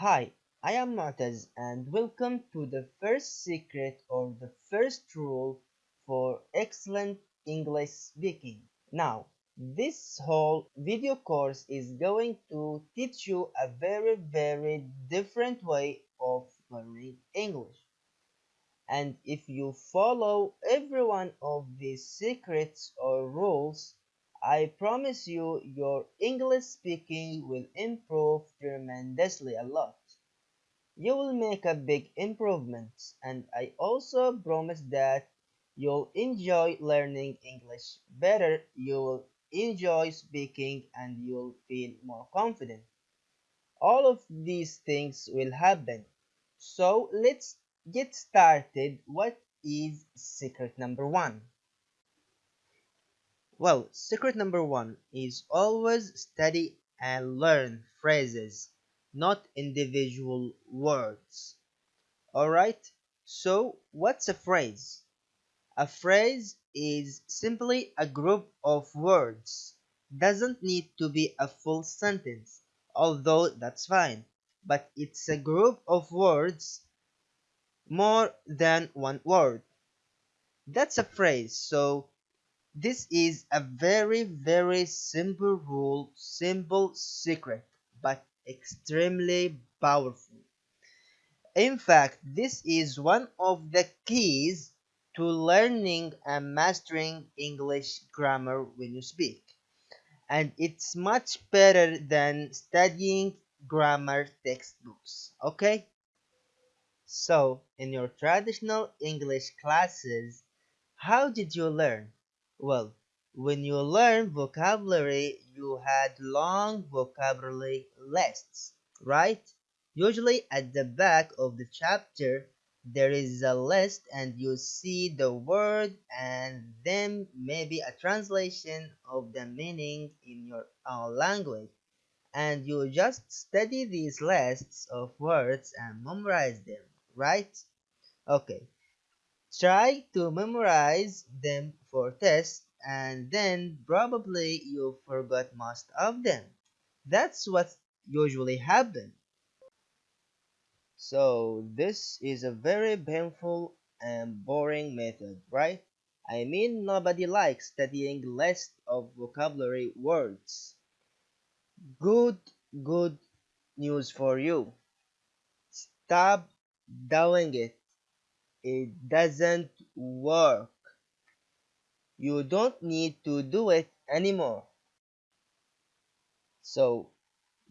Hi, I am Mu'taz and welcome to the first secret or the first rule for excellent English speaking. Now, this whole video course is going to teach you a very very different way of learning English. And if you follow every one of these secrets or rules, I promise you your English speaking will improve tremendously a lot. You will make a big improvement and I also promise that you'll enjoy learning English better, you will enjoy speaking and you'll feel more confident. All of these things will happen. So let's get started. What is secret number one? Well, secret number one is always study and learn phrases, not individual words. Alright, so what's a phrase? A phrase is simply a group of words. Doesn't need to be a full sentence, although that's fine. But it's a group of words more than one word. That's a phrase, so this is a very very simple rule, simple secret, but extremely powerful. In fact, this is one of the keys to learning and mastering English grammar when you speak. And it's much better than studying grammar textbooks, okay? So, in your traditional English classes, how did you learn? Well, when you learn vocabulary, you had long vocabulary lists, right? Usually at the back of the chapter, there is a list and you see the word and then maybe a translation of the meaning in your own language. And you just study these lists of words and memorize them, right? Okay, Try to memorize them for tests and then probably you forgot most of them. That's what usually happens. So this is a very painful and boring method, right? I mean nobody likes studying lists of vocabulary words. Good, good news for you. Stop doing it it doesn't work. You don't need to do it anymore. So,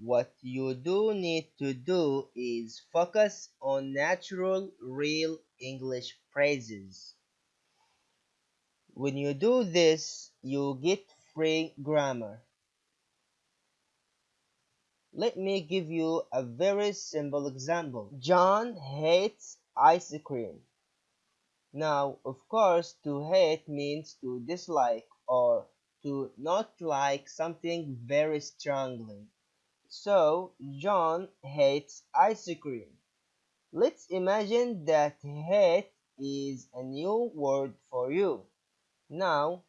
what you do need to do is focus on natural, real English phrases. When you do this, you get free grammar. Let me give you a very simple example. John hates ice cream. Now, of course, to hate means to dislike or to not like something very strongly. So, John hates ice cream. Let's imagine that hate is a new word for you. Now,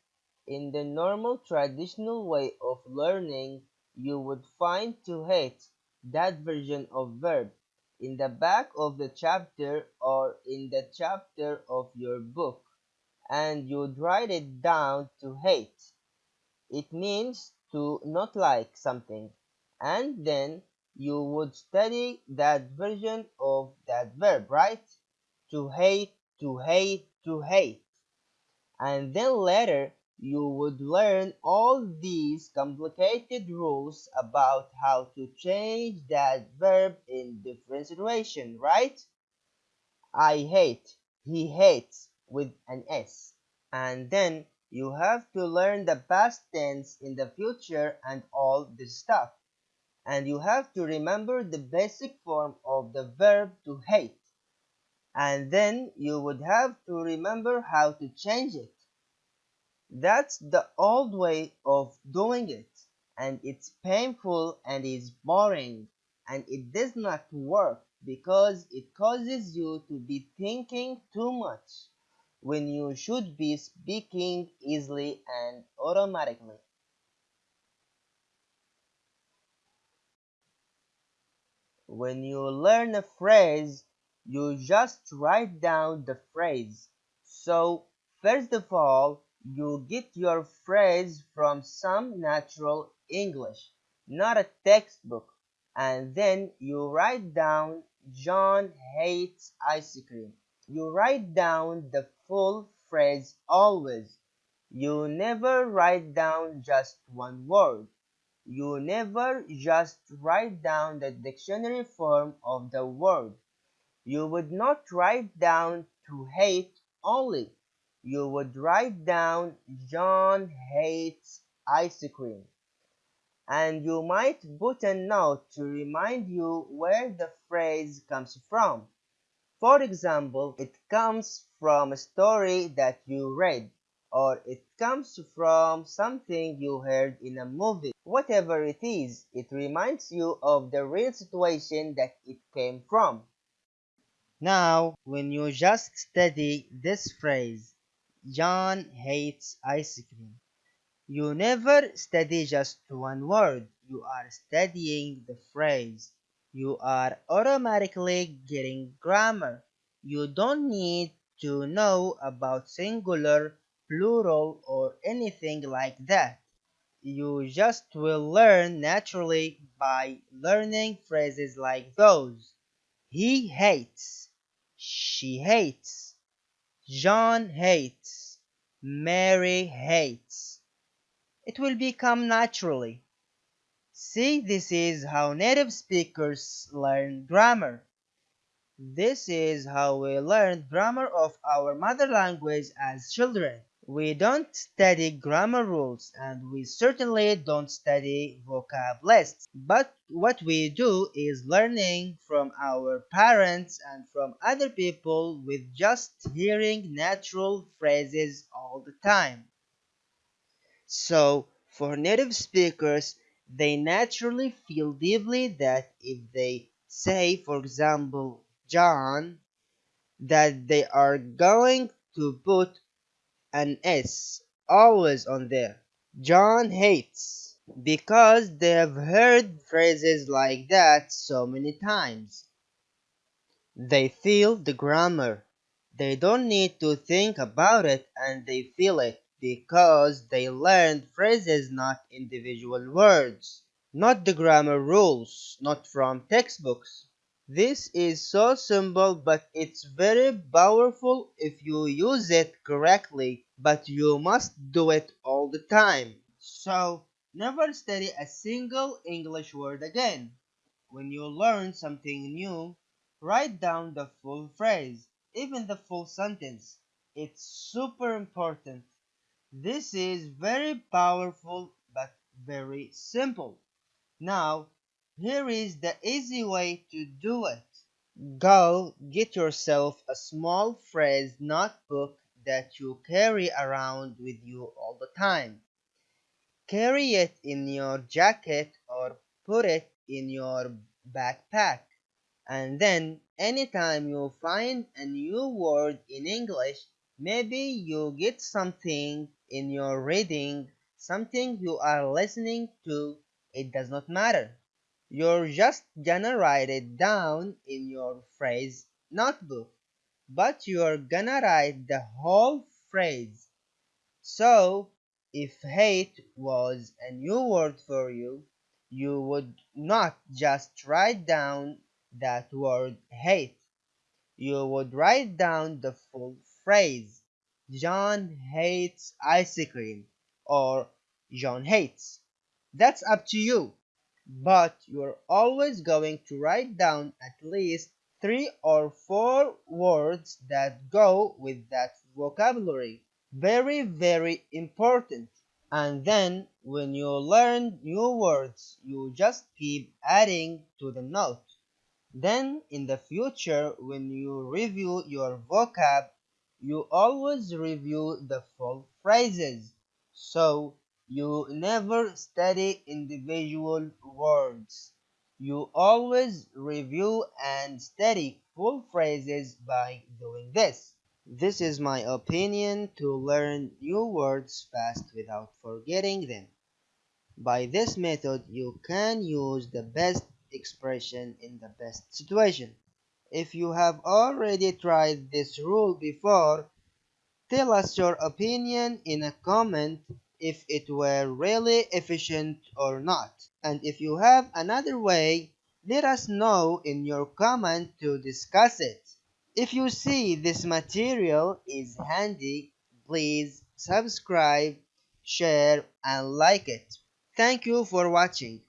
in the normal traditional way of learning, you would find to hate that version of verb in the back of the chapter or in the chapter of your book and you'd write it down to hate. It means to not like something and then you would study that version of that verb, right? To hate, to hate, to hate. And then later you would learn all these complicated rules about how to change that verb in different situations, right? I hate, he hates with an S. And then you have to learn the past tense in the future and all this stuff. And you have to remember the basic form of the verb to hate. And then you would have to remember how to change it. That's the old way of doing it, and it's painful and is boring, and it does not work because it causes you to be thinking too much when you should be speaking easily and automatically. when you learn a phrase, you just write down the phrase. So, first of all, you get your phrase from some natural English, not a textbook, and then you write down John hates ice cream. You write down the full phrase always. You never write down just one word. You never just write down the dictionary form of the word. You would not write down to hate only. You would write down John hates ice cream. And you might put a note to remind you where the phrase comes from. For example, it comes from a story that you read or it comes from something you heard in a movie. Whatever it is, it reminds you of the real situation that it came from. Now, when you just study this phrase, John hates ice cream, you never study just one word, you are studying the phrase. You are automatically getting grammar. You don't need to know about singular plural or anything like that. You just will learn naturally by learning phrases like those. He hates. She hates. John hates. Mary hates. It will become naturally. See, this is how native speakers learn grammar. This is how we learn grammar of our mother language as children. We don't study grammar rules and we certainly don't study vocab lists. But what we do is learning from our parents and from other people with just hearing natural phrases all the time. So, for native speakers, they naturally feel deeply that if they say, for example, John, that they are going to put an S always on there. John hates because they have heard phrases like that so many times. They feel the grammar. They don't need to think about it and they feel it because they learned phrases not individual words, not the grammar rules, not from textbooks. This is so simple but it's very powerful if you use it correctly, but you must do it all the time. So, never study a single English word again. When you learn something new, write down the full phrase, even the full sentence. It's super important. This is very powerful but very simple. Now, here is the easy way to do it. Go get yourself a small phrase notebook that you carry around with you all the time. Carry it in your jacket or put it in your backpack. And then anytime you find a new word in English, maybe you get something in your reading, something you are listening to, it does not matter. You're just gonna write it down in your phrase notebook, but you're gonna write the whole phrase. So, if hate was a new word for you, you would not just write down that word hate. You would write down the full phrase. John hates ice cream or John hates. That's up to you but you're always going to write down at least three or four words that go with that vocabulary. Very, very important. And then when you learn new words, you just keep adding to the note. Then in the future, when you review your vocab, you always review the full phrases. So you never study individual words. You always review and study full phrases by doing this. This is my opinion to learn new words fast without forgetting them. By this method, you can use the best expression in the best situation. If you have already tried this rule before, tell us your opinion in a comment if it were really efficient or not. And if you have another way, let us know in your comment to discuss it. If you see this material is handy, please subscribe, share and like it. Thank you for watching.